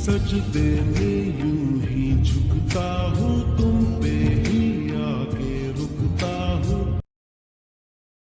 presença de Belém.